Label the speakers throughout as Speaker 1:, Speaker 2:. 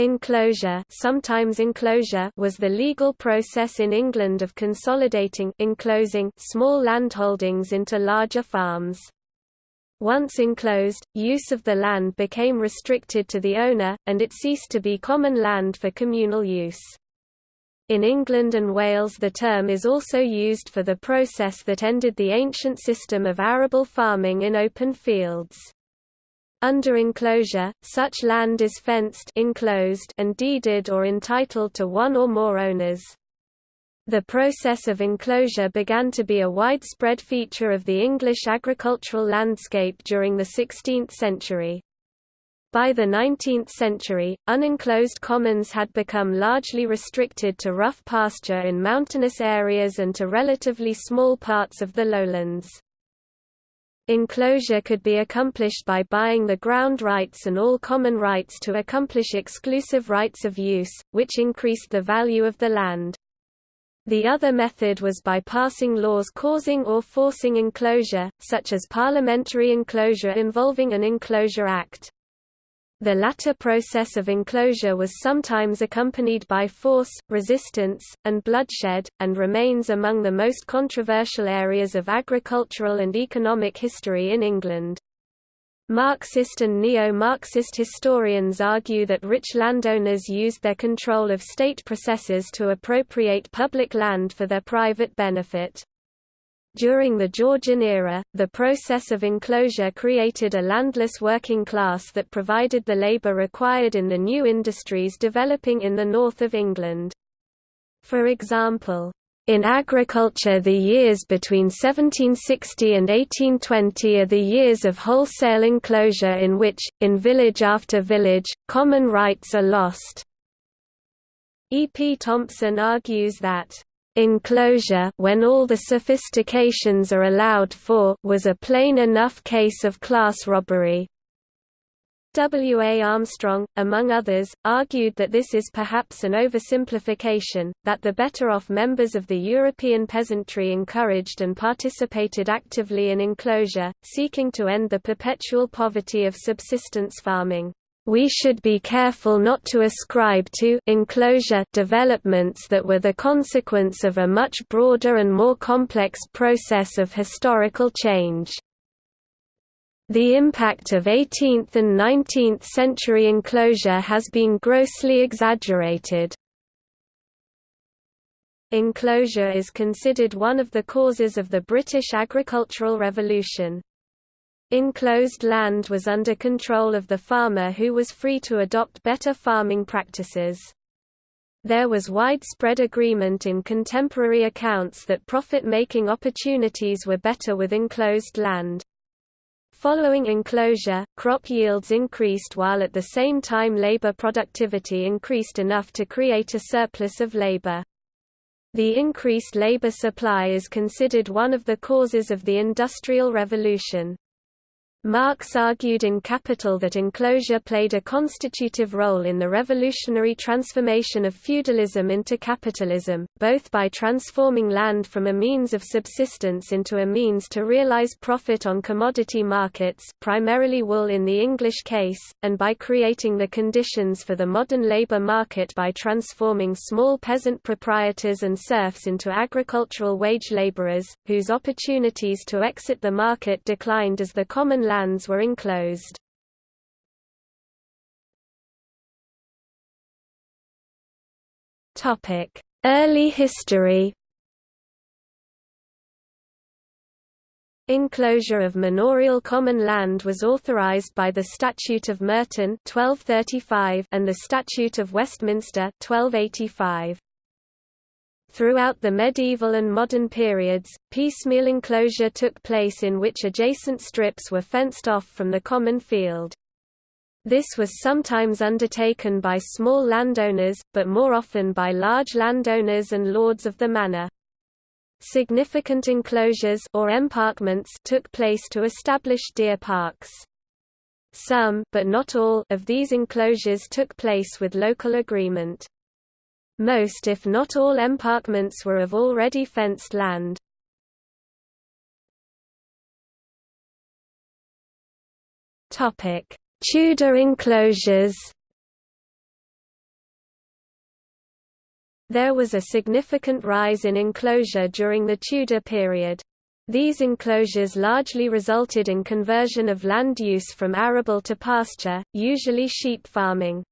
Speaker 1: Enclosure, sometimes inclosure was the legal process in England of consolidating enclosing small landholdings into larger farms. Once enclosed, use of the land became restricted to the owner, and it ceased to be common land for communal use. In England and Wales the term is also used for the process that ended the ancient system of arable farming in open fields. Under enclosure, such land is fenced enclosed and deeded or entitled to one or more owners. The process of enclosure began to be a widespread feature of the English agricultural landscape during the 16th century. By the 19th century, unenclosed commons had become largely restricted to rough pasture in mountainous areas and to relatively small parts of the lowlands. Enclosure could be accomplished by buying the ground rights and all common rights to accomplish exclusive rights of use, which increased the value of the land. The other method was by passing laws causing or forcing enclosure, such as parliamentary enclosure involving an Enclosure Act. The latter process of enclosure was sometimes accompanied by force, resistance, and bloodshed, and remains among the most controversial areas of agricultural and economic history in England. Marxist and neo-Marxist historians argue that rich landowners used their control of state processes to appropriate public land for their private benefit. During the Georgian era, the process of enclosure created a landless working class that provided the labour required in the new industries developing in the north of England. For example, in agriculture the years between 1760 and 1820 are the years of wholesale enclosure in which, in village after village, common rights are lost. E. P. Thompson argues that Enclosure when all the sophistications are allowed for was a plain enough case of class robbery. W. A. Armstrong, among others, argued that this is perhaps an oversimplification, that the better-off members of the European peasantry encouraged and participated actively in enclosure, seeking to end the perpetual poverty of subsistence farming we should be careful not to ascribe to enclosure developments that were the consequence of a much broader and more complex process of historical change. The impact of 18th and 19th century enclosure has been grossly exaggerated. Enclosure is considered one of the causes of the British agricultural revolution. Enclosed land was under control of the farmer who was free to adopt better farming practices. There was widespread agreement in contemporary accounts that profit-making opportunities were better with enclosed land. Following enclosure, crop yields increased while at the same time labor productivity increased enough to create a surplus of labor. The increased labor supply is considered one of the causes of the Industrial Revolution. Marx argued in Capital that enclosure played a constitutive role in the revolutionary transformation of feudalism into capitalism, both by transforming land from a means of subsistence into a means to realize profit on commodity markets primarily wool in the English case, and by creating the conditions for the modern labor market by transforming small peasant proprietors and serfs into agricultural wage laborers, whose opportunities to exit the market declined as the common lands were enclosed. Early history Enclosure of manorial common land was authorized by the Statute of Merton 1235 and the Statute of Westminster 1285. Throughout the medieval and modern periods, piecemeal enclosure took place in which adjacent strips were fenced off from the common field. This was sometimes undertaken by small landowners, but more often by large landowners and lords of the manor. Significant enclosures or emparkments took place to establish deer parks. Some but not all of these enclosures took place with local agreement. Most if not all emparkments were of already fenced land. Tudor enclosures There was a significant rise in enclosure during the Tudor period. These enclosures largely resulted in conversion of land use from arable to pasture, usually sheep farming.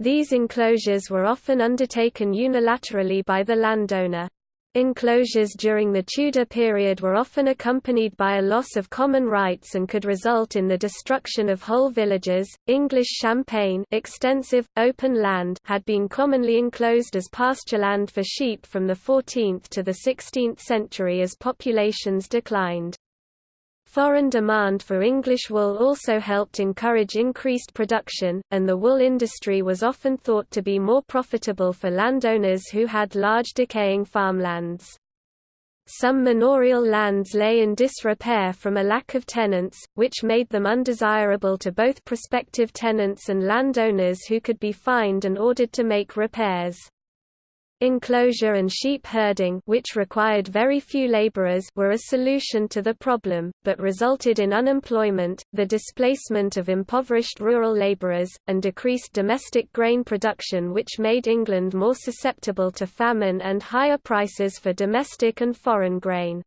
Speaker 1: These enclosures were often undertaken unilaterally by the landowner. Enclosures during the Tudor period were often accompanied by a loss of common rights and could result in the destruction of whole villages. English Champaign, extensive open land, had been commonly enclosed as pastureland for sheep from the 14th to the 16th century as populations declined. Foreign demand for English wool also helped encourage increased production, and the wool industry was often thought to be more profitable for landowners who had large decaying farmlands. Some manorial lands lay in disrepair from a lack of tenants, which made them undesirable to both prospective tenants and landowners who could be fined and ordered to make repairs. Enclosure and sheep herding which required very few laborers were a solution to the problem, but resulted in unemployment, the displacement of impoverished rural laborers, and decreased domestic grain production which made England more susceptible to famine and higher prices for domestic and foreign grain.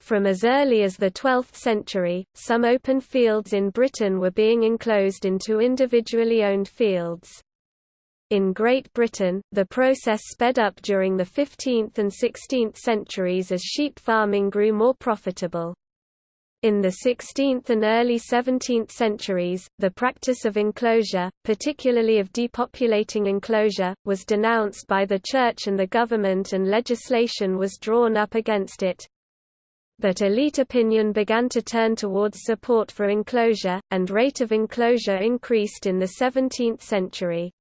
Speaker 1: From as early as the 12th century, some open fields in Britain were being enclosed into individually owned fields. In Great Britain, the process sped up during the 15th and 16th centuries as sheep farming grew more profitable. In the 16th and early 17th centuries, the practice of enclosure, particularly of depopulating enclosure, was denounced by the Church and the government and legislation was drawn up against it. But elite opinion began to turn towards support for enclosure, and rate of enclosure increased in the 17th century.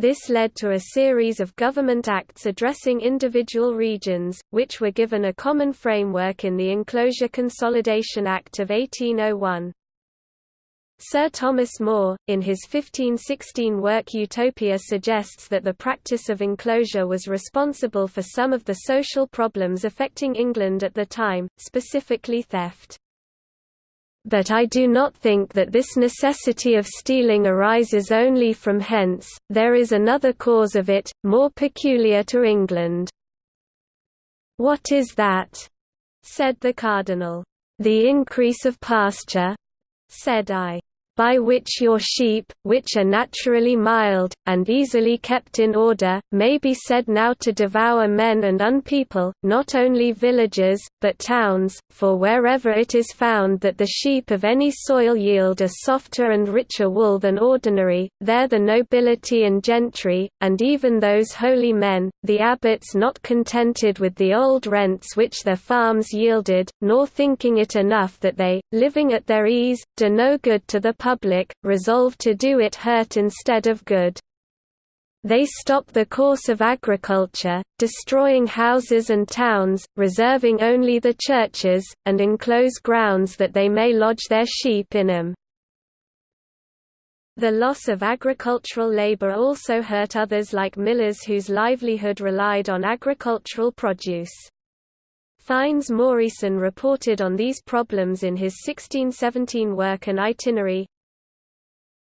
Speaker 1: This led to a series of government acts addressing individual regions, which were given a common framework in the Enclosure Consolidation Act of 1801. Sir Thomas More, in his 1516 work Utopia suggests that the practice of enclosure was responsible for some of the social problems affecting England at the time, specifically theft. But I do not think that this necessity of stealing arises only from hence, there is another cause of it, more peculiar to England. What is that? said the cardinal. The increase of pasture, said I by which your sheep, which are naturally mild, and easily kept in order, may be said now to devour men and unpeople, not only villages, but towns, for wherever it is found that the sheep of any soil yield a softer and richer wool than ordinary, there the nobility and gentry, and even those holy men, the abbots not contented with the old rents which their farms yielded, nor thinking it enough that they, living at their ease, do no good to the public, resolve to do it hurt instead of good. They stop the course of agriculture, destroying houses and towns, reserving only the churches, and enclose grounds that they may lodge their sheep in them. The loss of agricultural labor also hurt others like millers whose livelihood relied on agricultural produce. Fynes Moryson reported on these problems in his 1617 work An Itinerary,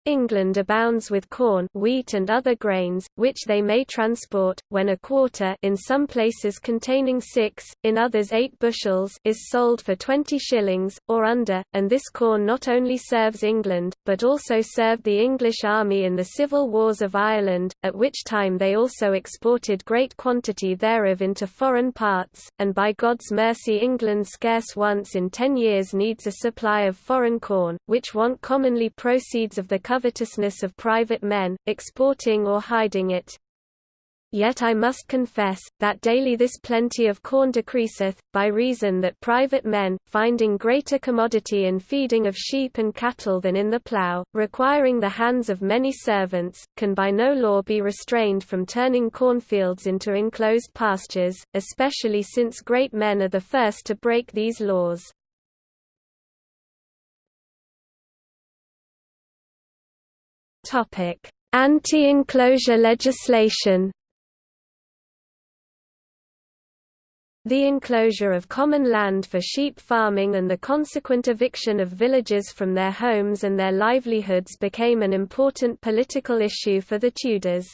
Speaker 1: England abounds with corn, wheat and other grains, which they may transport, when a quarter in some places containing six, in others eight bushels is sold for twenty shillings, or under, and this corn not only serves England, but also served the English army in the civil wars of Ireland, at which time they also exported great quantity thereof into foreign parts, and by God's mercy England scarce once in ten years needs a supply of foreign corn, which want commonly proceeds of the covetousness of private men, exporting or hiding it. Yet I must confess, that daily this plenty of corn decreaseth, by reason that private men, finding greater commodity in feeding of sheep and cattle than in the plough, requiring the hands of many servants, can by no law be restrained from turning cornfields into enclosed pastures, especially since great men are the first to break these laws. Anti-enclosure legislation The enclosure of common land for sheep farming and the consequent eviction of villagers from their homes and their livelihoods became an important political issue for the Tudors.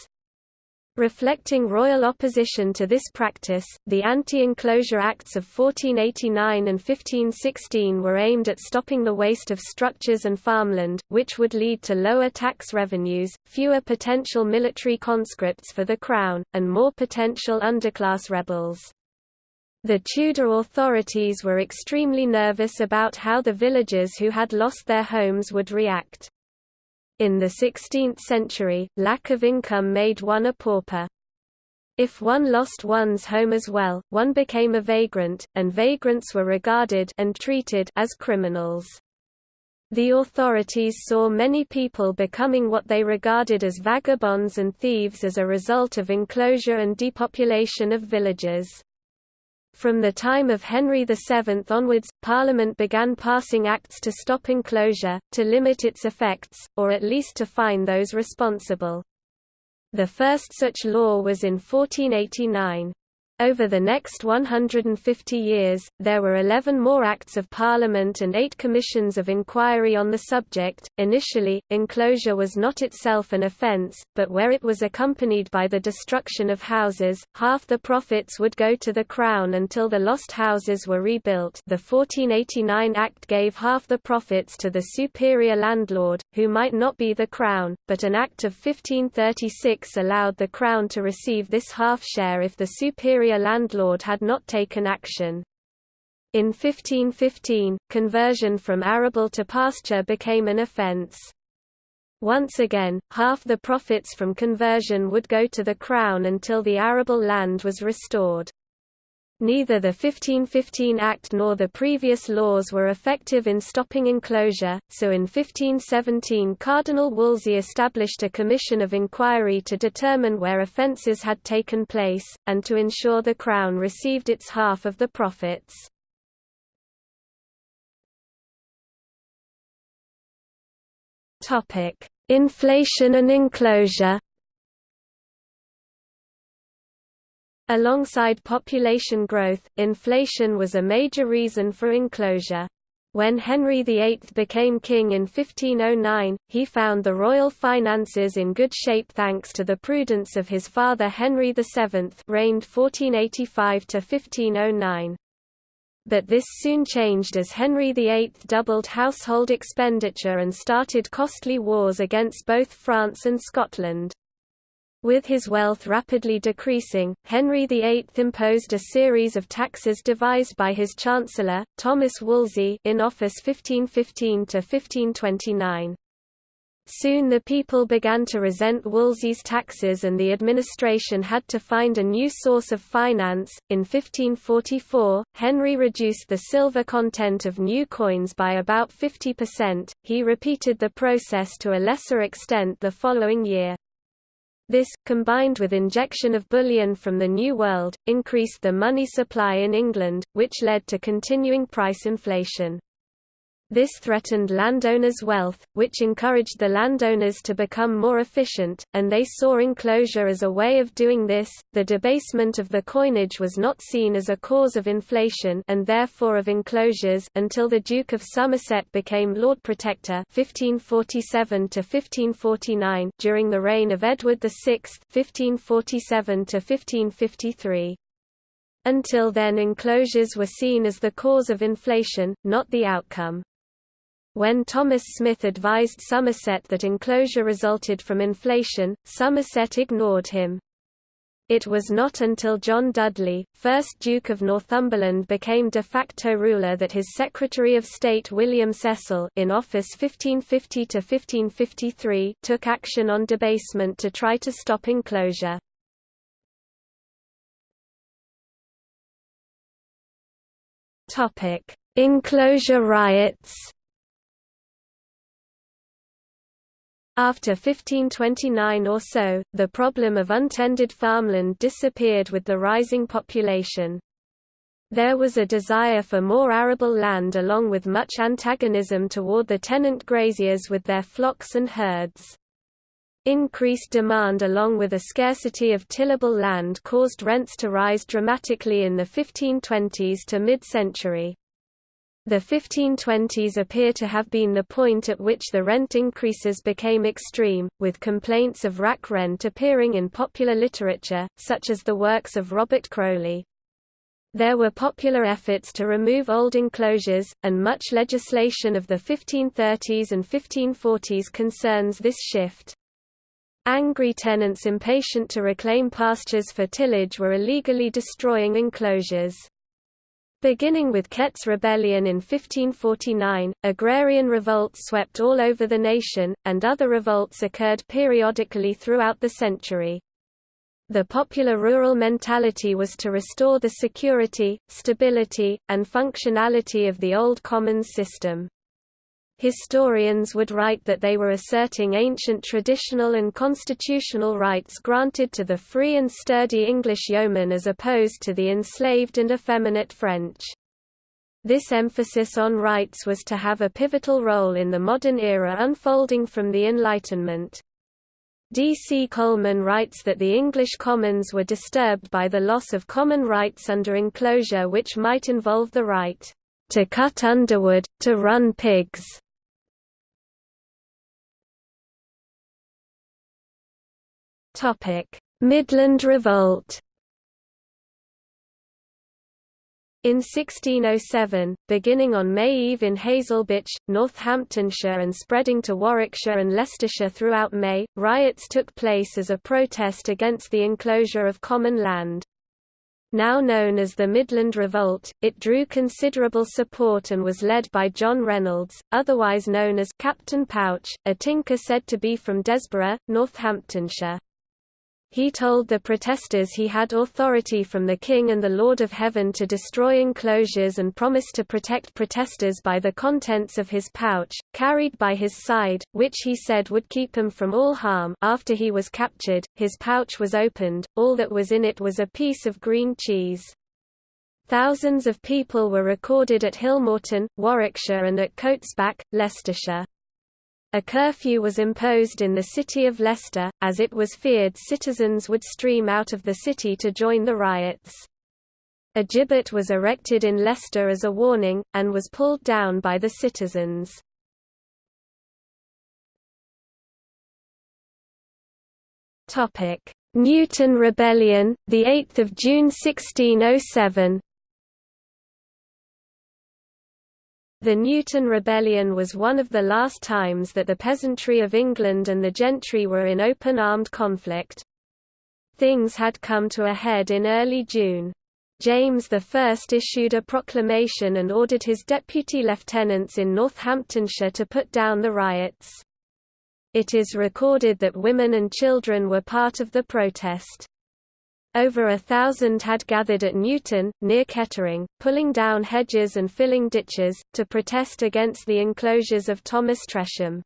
Speaker 1: Reflecting royal opposition to this practice, the Anti-Enclosure Acts of 1489 and 1516 were aimed at stopping the waste of structures and farmland, which would lead to lower tax revenues, fewer potential military conscripts for the crown, and more potential underclass rebels. The Tudor authorities were extremely nervous about how the villagers who had lost their homes would react. In the 16th century, lack of income made one a pauper. If one lost one's home as well, one became a vagrant, and vagrants were regarded and treated as criminals. The authorities saw many people becoming what they regarded as vagabonds and thieves as a result of enclosure and depopulation of villages. From the time of Henry VII onwards, Parliament began passing acts to stop enclosure, to limit its effects, or at least to fine those responsible. The first such law was in 1489. Over the next 150 years, there were 11 more Acts of Parliament and eight commissions of inquiry on the subject. Initially, enclosure was not itself an offence, but where it was accompanied by the destruction of houses, half the profits would go to the Crown until the lost houses were rebuilt. The 1489 Act gave half the profits to the superior landlord, who might not be the Crown, but an Act of 1536 allowed the Crown to receive this half share if the superior landlord had not taken action. In 1515, conversion from arable to pasture became an offence. Once again, half the profits from conversion would go to the Crown until the arable land was restored. Neither the 1515 Act nor the previous laws were effective in stopping enclosure, so in 1517 Cardinal Wolsey established a commission of inquiry to determine where offences had taken place, and to ensure the Crown received its half of the profits. Inflation and enclosure Alongside population growth, inflation was a major reason for enclosure. When Henry VIII became king in 1509, he found the royal finances in good shape thanks to the prudence of his father Henry VII reigned 1485–1509. But this soon changed as Henry VIII doubled household expenditure and started costly wars against both France and Scotland. With his wealth rapidly decreasing, Henry VIII imposed a series of taxes devised by his chancellor, Thomas Wolsey in office 1515–1529. Soon the people began to resent Wolsey's taxes and the administration had to find a new source of finance. In 1544, Henry reduced the silver content of new coins by about 50%. He repeated the process to a lesser extent the following year. This, combined with injection of bullion from the New World, increased the money supply in England, which led to continuing price inflation. This threatened landowners' wealth, which encouraged the landowners to become more efficient, and they saw enclosure as a way of doing this. The debasement of the coinage was not seen as a cause of inflation and therefore of enclosures until the Duke of Somerset became Lord Protector 1547 to 1549 during the reign of Edward VI 1547 to 1553. Until then enclosures were seen as the cause of inflation, not the outcome. When Thomas Smith advised Somerset that enclosure resulted from inflation, Somerset ignored him. It was not until John Dudley, 1st Duke of Northumberland became de facto ruler that his Secretary of State William Cecil in office 1550–1553 took action on debasement to try to stop enclosure. Enclosure riots After 1529 or so, the problem of untended farmland disappeared with the rising population. There was a desire for more arable land along with much antagonism toward the tenant graziers with their flocks and herds. Increased demand along with a scarcity of tillable land caused rents to rise dramatically in the 1520s to mid-century. The 1520s appear to have been the point at which the rent increases became extreme, with complaints of rack rent appearing in popular literature, such as the works of Robert Crowley. There were popular efforts to remove old enclosures, and much legislation of the 1530s and 1540s concerns this shift. Angry tenants impatient to reclaim pastures for tillage were illegally destroying enclosures. Beginning with Kett's Rebellion in 1549, agrarian revolts swept all over the nation, and other revolts occurred periodically throughout the century. The popular rural mentality was to restore the security, stability, and functionality of the old commons system. Historians would write that they were asserting ancient traditional and constitutional rights granted to the free and sturdy English yeoman as opposed to the enslaved and effeminate French. This emphasis on rights was to have a pivotal role in the modern era unfolding from the Enlightenment. D. C. Coleman writes that the English commons were disturbed by the loss of common rights under enclosure which might involve the right to cut underwood, to run pigs, Midland Revolt In 1607, beginning on May Eve in Haselbech, Northamptonshire and spreading to Warwickshire and Leicestershire throughout May, riots took place as a protest against the enclosure of common land. Now known as the Midland Revolt, it drew considerable support and was led by John Reynolds, otherwise known as Captain Pouch, a tinker said to be from Desborough, Northamptonshire. He told the protesters he had authority from the King and the Lord of Heaven to destroy enclosures and promised to protect protesters by the contents of his pouch, carried by his side, which he said would keep him from all harm after he was captured, his pouch was opened, all that was in it was a piece of green cheese. Thousands of people were recorded at Hillmorton, Warwickshire and at Cotesbach, Leicestershire. A curfew was imposed in the city of Leicester, as it was feared citizens would stream out of the city to join the riots. A gibbet was erected in Leicester as a warning, and was pulled down by the citizens. Newton Rebellion, 8 June 1607 The Newton Rebellion was one of the last times that the peasantry of England and the gentry were in open armed conflict. Things had come to a head in early June. James I issued a proclamation and ordered his deputy lieutenants in Northamptonshire to put down the riots. It is recorded that women and children were part of the protest. Over a thousand had gathered at Newton, near Kettering, pulling down hedges and filling ditches, to protest against the enclosures of Thomas Tresham.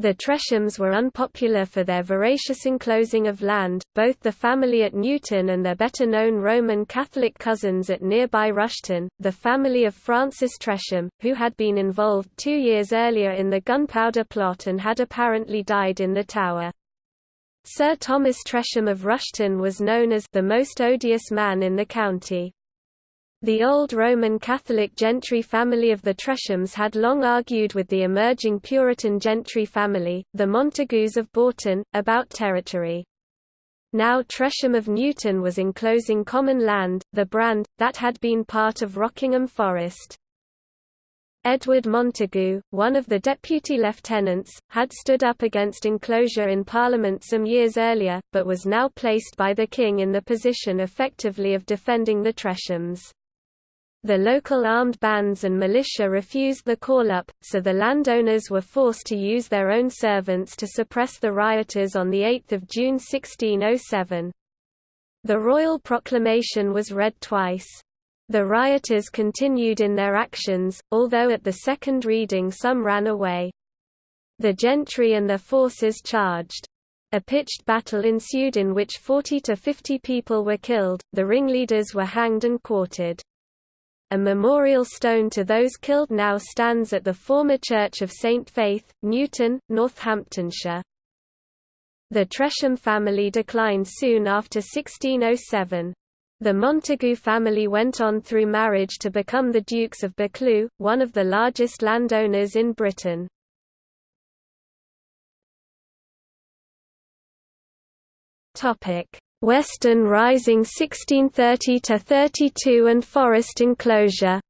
Speaker 1: The Treshams were unpopular for their voracious enclosing of land, both the family at Newton and their better-known Roman Catholic cousins at nearby Rushton, the family of Francis Tresham, who had been involved two years earlier in the gunpowder plot and had apparently died in the Tower. Sir Thomas Tresham of Rushton was known as the most odious man in the county. The old Roman Catholic gentry family of the Treshams had long argued with the emerging Puritan gentry family, the Montagus of Boughton, about territory. Now Tresham of Newton was enclosing common land, the Brand, that had been part of Rockingham Forest. Edward Montagu, one of the deputy lieutenants, had stood up against enclosure in Parliament some years earlier, but was now placed by the King in the position effectively of defending the Treshams. The local armed bands and militia refused the call-up, so the landowners were forced to use their own servants to suppress the rioters on 8 June 1607. The royal proclamation was read twice. The rioters continued in their actions, although at the second reading some ran away. The gentry and their forces charged. A pitched battle ensued in which 40 to 50 people were killed, the ringleaders were hanged and quartered. A memorial stone to those killed now stands at the former Church of St. Faith, Newton, Northamptonshire. The Tresham family declined soon after 1607. The Montagu family went on through marriage to become the Dukes of Buccleuch, one of the largest landowners in Britain. Western Rising 1630–32 and forest enclosure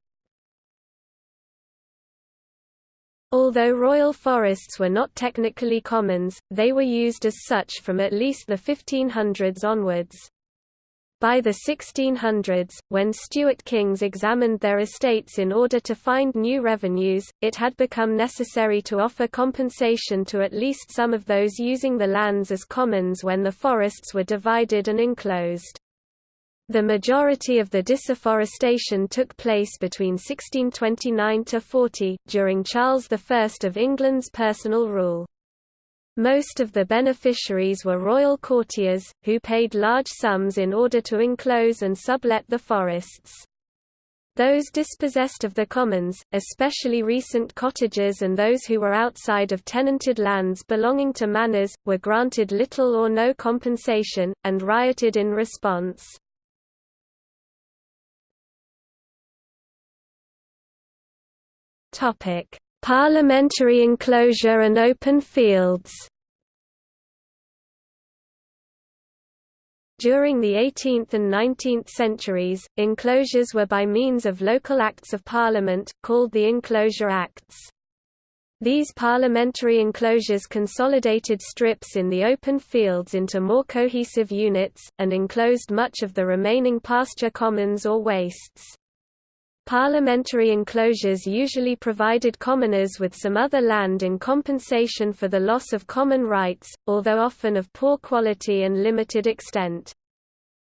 Speaker 1: Although royal forests were not technically commons, they were used as such from at least the 1500s onwards. By the 1600s, when Stuart kings examined their estates in order to find new revenues, it had become necessary to offer compensation to at least some of those using the lands as commons when the forests were divided and enclosed. The majority of the disafforestation took place between 1629–40, during Charles I of England's personal rule. Most of the beneficiaries were royal courtiers, who paid large sums in order to enclose and sublet the forests. Those dispossessed of the commons, especially recent cottagers and those who were outside of tenanted lands belonging to manors, were granted little or no compensation, and rioted in response. Parliamentary enclosure and open fields During the 18th and 19th centuries, enclosures were by means of local Acts of Parliament, called the Enclosure Acts. These parliamentary enclosures consolidated strips in the open fields into more cohesive units, and enclosed much of the remaining pasture commons or wastes. Parliamentary enclosures usually provided commoners with some other land in compensation for the loss of common rights, although often of poor quality and limited extent.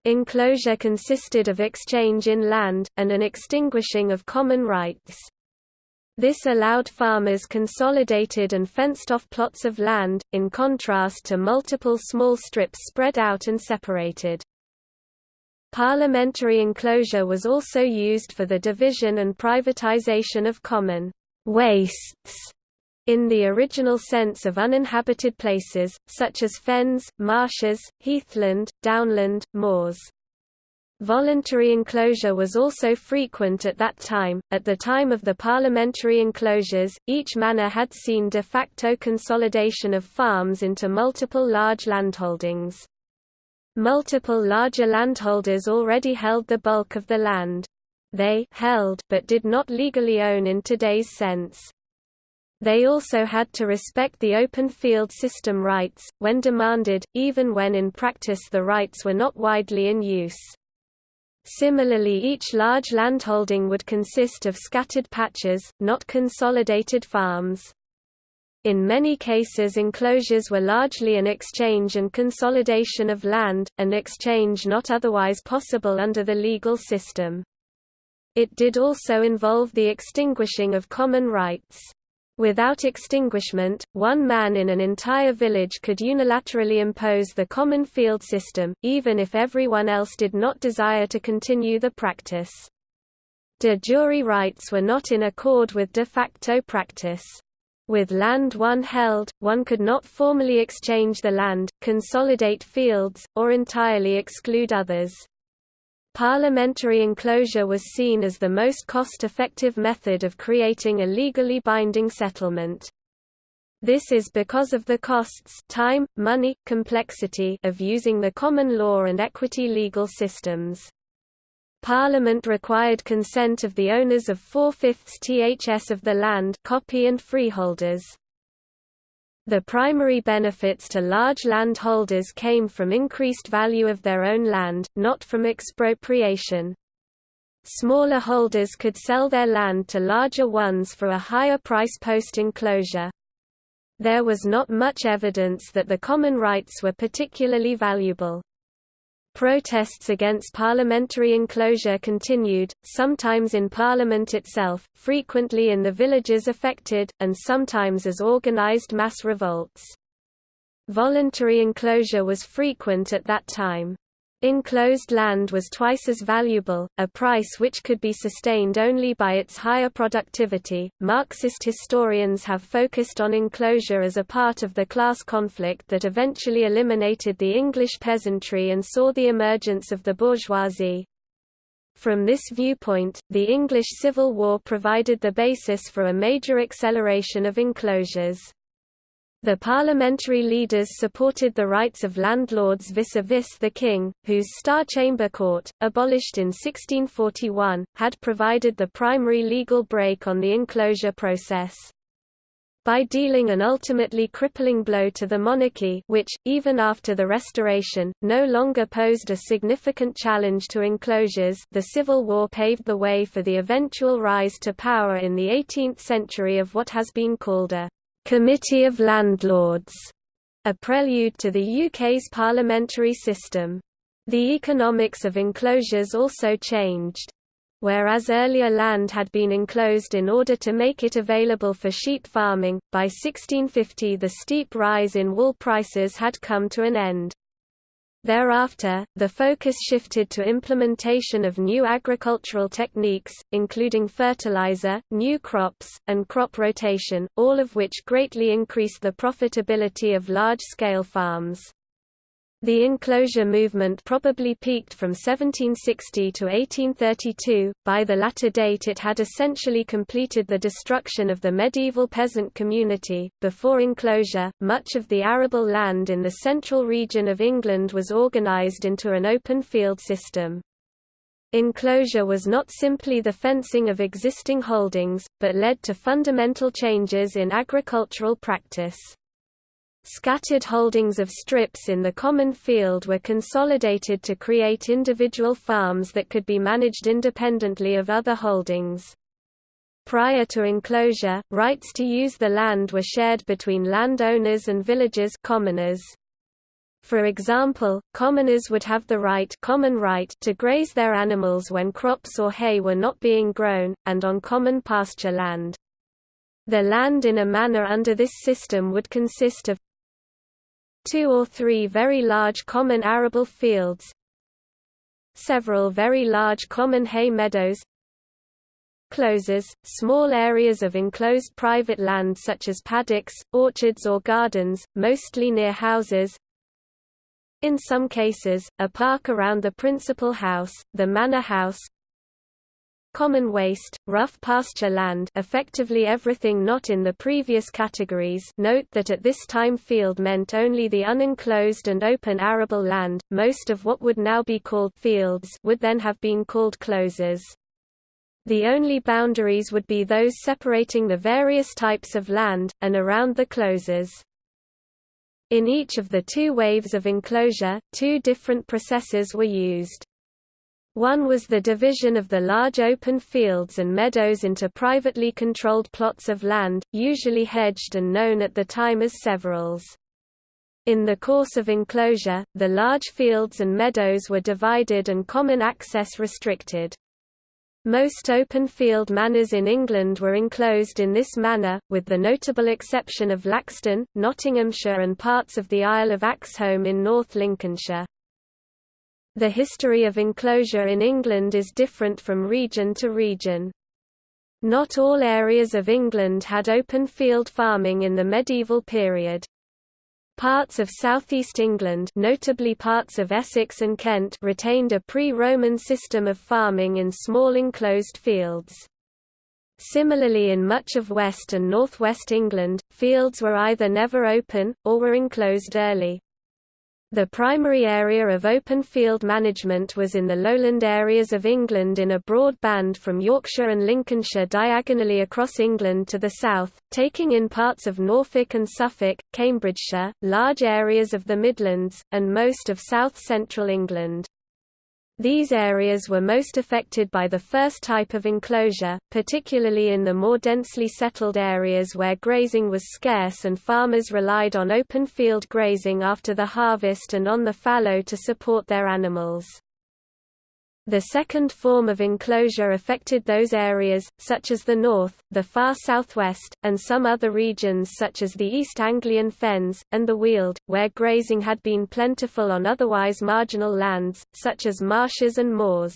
Speaker 1: Enclosure consisted of exchange in land, and an extinguishing of common rights. This allowed farmers consolidated and fenced-off plots of land, in contrast to multiple small strips spread out and separated. Parliamentary enclosure was also used for the division and privatization of common wastes in the original sense of uninhabited places, such as fens, marshes, heathland, downland, moors. Voluntary enclosure was also frequent at that time. At the time of the parliamentary enclosures, each manor had seen de facto consolidation of farms into multiple large landholdings. Multiple larger landholders already held the bulk of the land. They held but did not legally own in today's sense. They also had to respect the open field system rights, when demanded, even when in practice the rights were not widely in use. Similarly each large landholding would consist of scattered patches, not consolidated farms. In many cases enclosures were largely an exchange and consolidation of land, an exchange not otherwise possible under the legal system. It did also involve the extinguishing of common rights. Without extinguishment, one man in an entire village could unilaterally impose the common field system, even if everyone else did not desire to continue the practice. De jure rights were not in accord with de facto practice. With land one held, one could not formally exchange the land, consolidate fields, or entirely exclude others. Parliamentary enclosure was seen as the most cost-effective method of creating a legally binding settlement. This is because of the costs time, money, complexity of using the common law and equity legal systems. Parliament required consent of the owners of four-fifths ths of the land copy and freeholders. The primary benefits to large landholders came from increased value of their own land, not from expropriation. Smaller holders could sell their land to larger ones for a higher price post-enclosure. There was not much evidence that the common rights were particularly valuable. Protests against parliamentary enclosure continued, sometimes in Parliament itself, frequently in the villages affected, and sometimes as organised mass revolts. Voluntary enclosure was frequent at that time. Enclosed land was twice as valuable, a price which could be sustained only by its higher productivity. Marxist historians have focused on enclosure as a part of the class conflict that eventually eliminated the English peasantry and saw the emergence of the bourgeoisie. From this viewpoint, the English Civil War provided the basis for a major acceleration of enclosures. The parliamentary leaders supported the rights of landlords vis-a-vis -vis the king, whose Star Chamber Court, abolished in 1641, had provided the primary legal brake on the enclosure process. By dealing an ultimately crippling blow to the monarchy which, even after the Restoration, no longer posed a significant challenge to enclosures the Civil War paved the way for the eventual rise to power in the 18th century of what has been called a Committee of Landlords, a prelude to the UK's parliamentary system. The economics of enclosures also changed. Whereas earlier land had been enclosed in order to make it available for sheep farming, by 1650 the steep rise in wool prices had come to an end. Thereafter, the focus shifted to implementation of new agricultural techniques, including fertilizer, new crops, and crop rotation, all of which greatly increased the profitability of large-scale farms. The enclosure movement probably peaked from 1760 to 1832, by the latter date it had essentially completed the destruction of the medieval peasant community. Before enclosure, much of the arable land in the central region of England was organised into an open field system. Enclosure was not simply the fencing of existing holdings, but led to fundamental changes in agricultural practice. Scattered holdings of strips in the common field were consolidated to create individual farms that could be managed independently of other holdings. Prior to enclosure, rights to use the land were shared between landowners and villagers commoners. For example, commoners would have the right, common right to graze their animals when crops or hay were not being grown, and on common pasture land. The land in a manor under this system would consist of two or three very large common arable fields. Several very large common hay meadows. Closes, small areas of enclosed private land such as paddocks, orchards or gardens, mostly near houses. In some cases, a park around the principal house, the manor house, common waste, rough pasture land effectively everything not in the previous categories note that at this time field meant only the unenclosed and open arable land, most of what would now be called fields would then have been called closes. The only boundaries would be those separating the various types of land, and around the closes. In each of the two waves of enclosure, two different processes were used. One was the division of the large open fields and meadows into privately controlled plots of land, usually hedged and known at the time as severals. In the course of enclosure, the large fields and meadows were divided and common access restricted. Most open field manors in England were enclosed in this manner, with the notable exception of Laxton, Nottinghamshire and parts of the Isle of Axholme in North Lincolnshire. The history of enclosure in England is different from region to region. Not all areas of England had open field farming in the medieval period. Parts of southeast England notably parts of Essex and Kent retained a pre-Roman system of farming in small enclosed fields. Similarly in much of west and northwest England, fields were either never open, or were enclosed early. The primary area of open field management was in the lowland areas of England in a broad band from Yorkshire and Lincolnshire diagonally across England to the south, taking in parts of Norfolk and Suffolk, Cambridgeshire, large areas of the Midlands, and most of south-central England. These areas were most affected by the first type of enclosure, particularly in the more densely settled areas where grazing was scarce and farmers relied on open field grazing after the harvest and on the fallow to support their animals. The second form of enclosure affected those areas, such as the north, the far southwest, and some other regions such as the East Anglian Fens, and the Weald, where grazing had been plentiful on otherwise marginal lands, such as marshes and moors.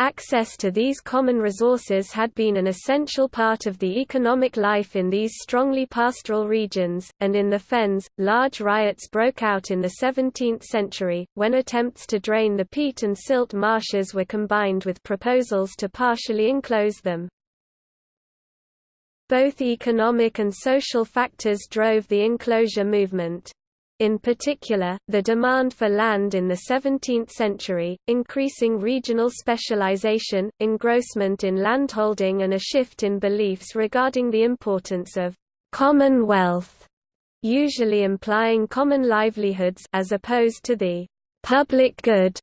Speaker 1: Access to these common resources had been an essential part of the economic life in these strongly pastoral regions, and in the fens, large riots broke out in the 17th century, when attempts to drain the peat and silt marshes were combined with proposals to partially enclose them. Both economic and social factors drove the enclosure movement. In particular, the demand for land in the 17th century, increasing regional specialization, engrossment in landholding and a shift in beliefs regarding the importance of common wealth, usually implying common livelihoods as opposed to the public good,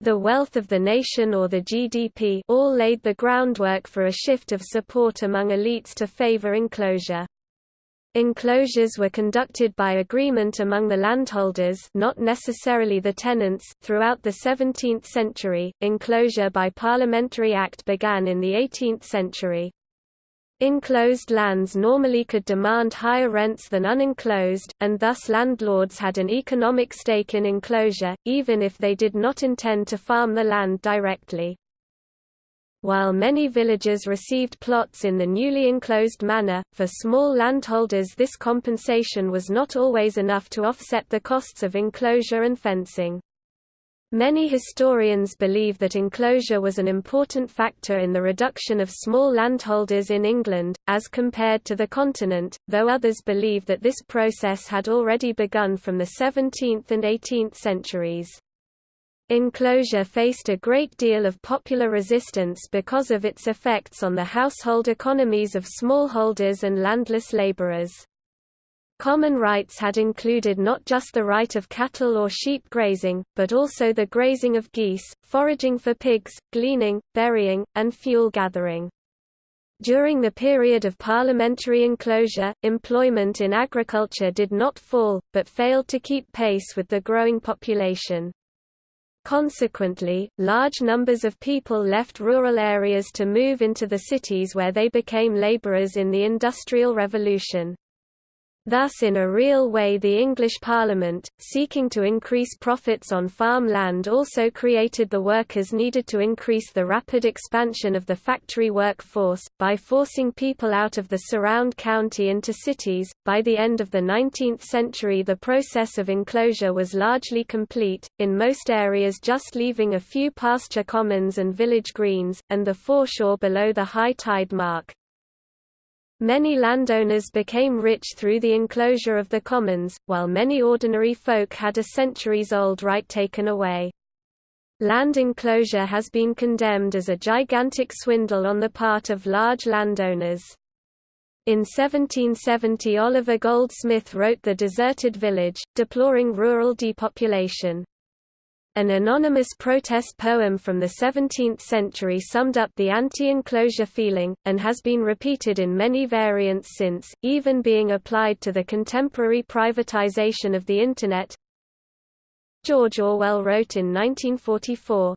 Speaker 1: the wealth of the nation or the GDP all laid the groundwork for a shift of support among elites to favor enclosure. Enclosures were conducted by agreement among the landholders not necessarily the tenants. Throughout the 17th century, enclosure by parliamentary act began in the 18th century. Enclosed lands normally could demand higher rents than unenclosed, and thus landlords had an economic stake in enclosure, even if they did not intend to farm the land directly. While many villages received plots in the newly enclosed manor, for small landholders this compensation was not always enough to offset the costs of enclosure and fencing. Many historians believe that enclosure was an important factor in the reduction of small landholders in England, as compared to the continent, though others believe that this process had already begun from the 17th and 18th centuries. Enclosure faced a great deal of popular resistance because of its effects on the household economies of smallholders and landless laborers. Common rights had included not just the right of cattle or sheep grazing, but also the grazing of geese, foraging for pigs, gleaning, berrying, and fuel gathering. During the period of parliamentary enclosure, employment in agriculture did not fall, but failed to keep pace with the growing population. Consequently, large numbers of people left rural areas to move into the cities where they became labourers in the Industrial Revolution. Thus in a real way the English Parliament, seeking to increase profits on farm land also created the workers needed to increase the rapid expansion of the factory workforce, by forcing people out of the surround county into cities. By the end of the 19th century the process of enclosure was largely complete, in most areas just leaving a few pasture commons and village greens, and the foreshore below the high tide mark. Many landowners became rich through the enclosure of the commons, while many ordinary folk had a centuries-old right taken away. Land enclosure has been condemned as a gigantic swindle on the part of large landowners. In 1770 Oliver Goldsmith wrote The Deserted Village, deploring rural depopulation. An anonymous protest poem from the 17th century summed up the anti-enclosure feeling, and has been repeated in many variants since, even being applied to the contemporary privatization of the Internet. George Orwell wrote in 1944,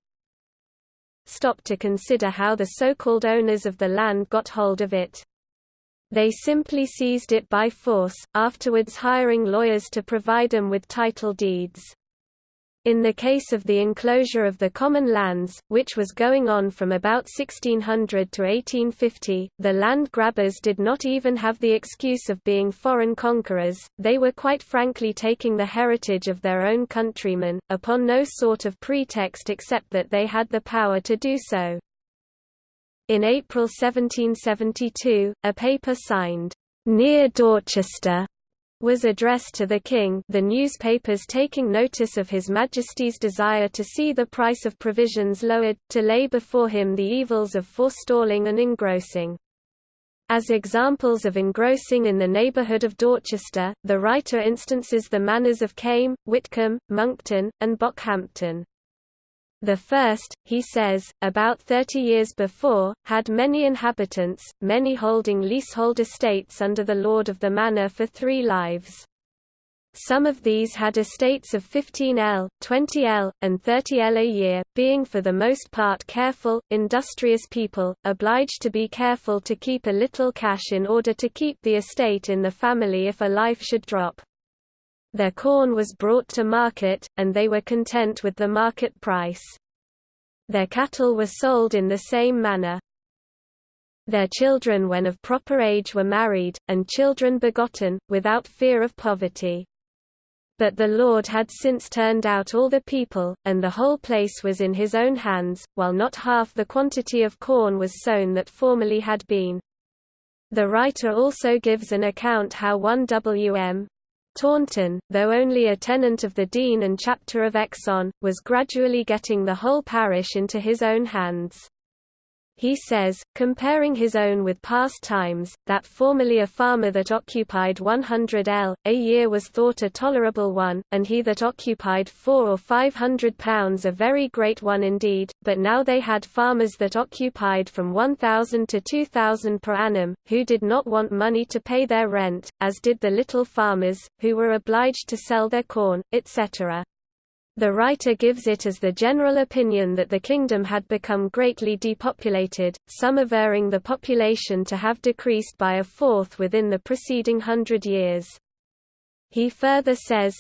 Speaker 1: Stop to consider how the so-called owners of the land got hold of it. They simply seized it by force, afterwards hiring lawyers to provide them with title deeds. In the case of the enclosure of the common lands, which was going on from about 1600 to 1850, the land grabbers did not even have the excuse of being foreign conquerors, they were quite frankly taking the heritage of their own countrymen, upon no sort of pretext except that they had the power to do so. In April 1772, a paper signed, "'Near Dorchester' was addressed to the king the newspapers taking notice of His Majesty's desire to see the price of provisions lowered, to lay before him the evils of forestalling and engrossing. As examples of engrossing in the neighbourhood of Dorchester, the writer instances the manors of Came, Whitcombe, Monkton, and Bockhampton. The first, he says, about thirty years before, had many inhabitants, many holding leasehold estates under the lord of the manor for three lives. Some of these had estates of 15 L, 20 L, and 30 L a year, being for the most part careful, industrious people, obliged to be careful to keep a little cash in order to keep the estate in the family if a life should drop. Their corn was brought to market, and they were content with the market price. Their cattle were sold in the same manner. Their children when of proper age were married, and children begotten, without fear of poverty. But the Lord had since turned out all the people, and the whole place was in his own hands, while not half the quantity of corn was sown that formerly had been. The writer also gives an account how one W.M. Taunton, though only a tenant of the Dean and chapter of Exon, was gradually getting the whole parish into his own hands. He says, comparing his own with past times, that formerly a farmer that occupied 100 l. a year was thought a tolerable one, and he that occupied four or five hundred pounds a very great one indeed, but now they had farmers that occupied from 1,000 to 2,000 per annum, who did not want money to pay their rent, as did the little farmers, who were obliged to sell their corn, etc. The writer gives it as the general opinion that the kingdom had become greatly depopulated, some averring the population to have decreased by a fourth within the preceding hundred years. He further says,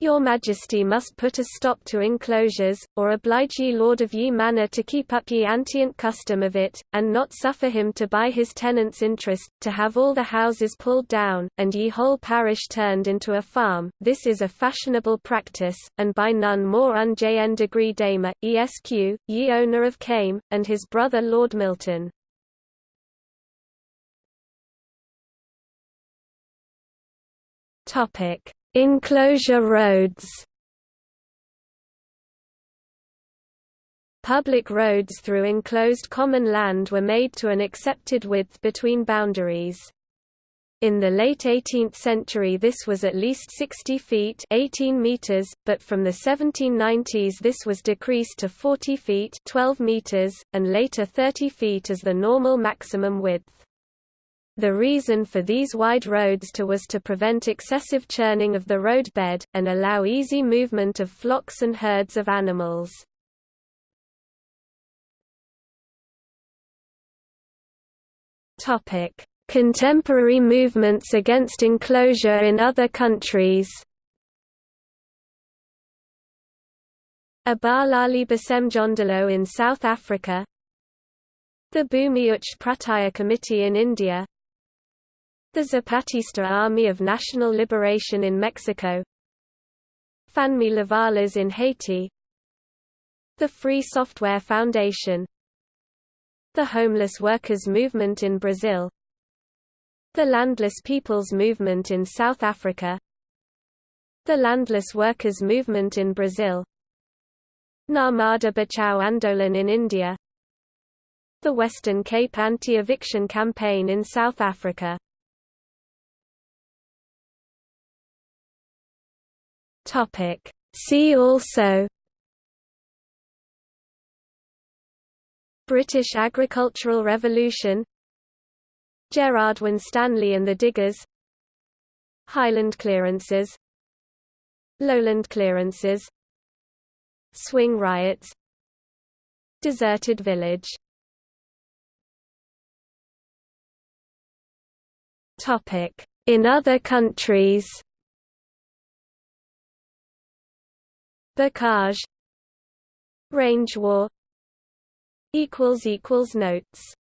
Speaker 1: your Majesty must put a stop to enclosures, or oblige ye Lord of ye manor to keep up ye antient custom of it, and not suffer him to buy his tenants' interest, to have all the houses pulled down, and ye whole parish turned into a farm. This is a fashionable practice, and by none more unjn degree Damer, esq, ye owner of Came, and his brother Lord Milton. Topic Enclosure roads Public roads through enclosed common land were made to an accepted width between boundaries. In the late 18th century this was at least 60 feet 18 meters, but from the 1790s this was decreased to 40 feet 12 meters, and later 30 feet as the normal maximum width. The reason for these wide roads to was to prevent excessive churning of the roadbed, and allow easy movement of flocks and herds of animals. Contemporary movements against enclosure in other countries. Abahlali baseMjondolo in South Africa. The Bhumi Uch Prataya Committee in India the Zapatista Army of National Liberation in Mexico. Fanmi Lavalas in Haiti. The Free Software Foundation. The Homeless Workers Movement in Brazil. The Landless Peoples Movement in South Africa. The Landless Workers Movement in Brazil. Narmada Bachao Andolan in India. The Western Cape Anti-Eviction Campaign in South Africa Topic. See also British Agricultural Revolution Gerard Winstanley and the Diggers Highland clearances Lowland clearances Swing riots Deserted village In other countries Bocage Range war Notes